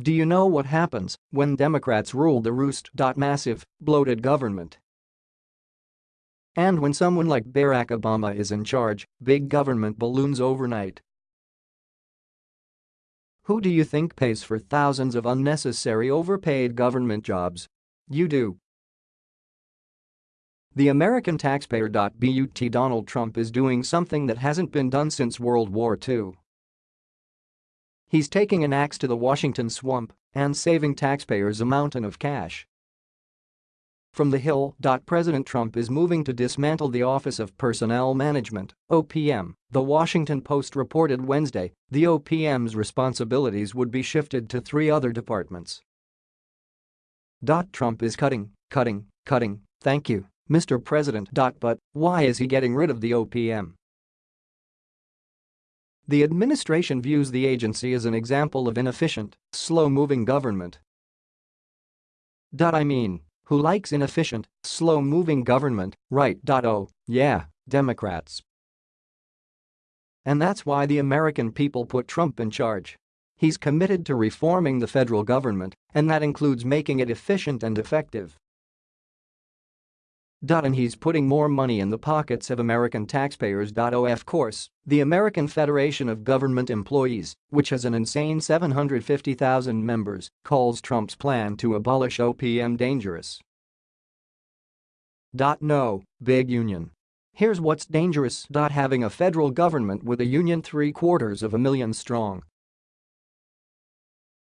Do you know what happens when Democrats rule the roost? Massive, bloated government. And when someone like Barack Obama is in charge, big government balloons overnight. Who do you think pays for thousands of unnecessary overpaid government jobs? You do. The American taxpayer. But Donald Trump is doing something that hasn't been done since World War II. He's taking an axe to the Washington swamp and saving taxpayers a mountain of cash. From the Hill. President Trump is moving to dismantle the Office of Personnel Management, OPM. The Washington Post reported Wednesday the OPM's responsibilities would be shifted to three other departments. Trump is cutting, cutting, cutting, thank you, Mr. President. But why is he getting rid of the OPM? The administration views the agency as an example of inefficient, slow-moving government. I mean, who likes inefficient, slow-moving government, right? Oh, yeah, Democrats. And that's why the American people put Trump in charge. He's committed to reforming the federal government, and that includes making it efficient and effective. And he's putting more money in the pockets of American taxpayers. Oh, of course, the American Federation of Government Employees, which has an insane 750,000 members, calls Trump's plan to abolish OPM dangerous. No, big union. Here's what's dangerous. Having a federal government with a union three quarters of a million strong.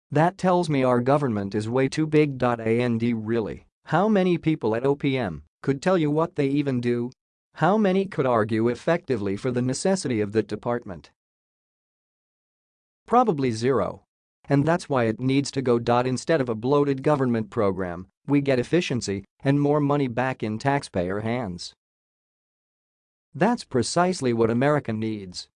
That tells me our government is way too big. And really, how many people at OPM could tell you what they even do? How many could argue effectively for the necessity of the department? Probably zero. And that's why it needs to go. Dot instead of a bloated government program, we get efficiency and more money back in taxpayer hands. That's precisely what America needs.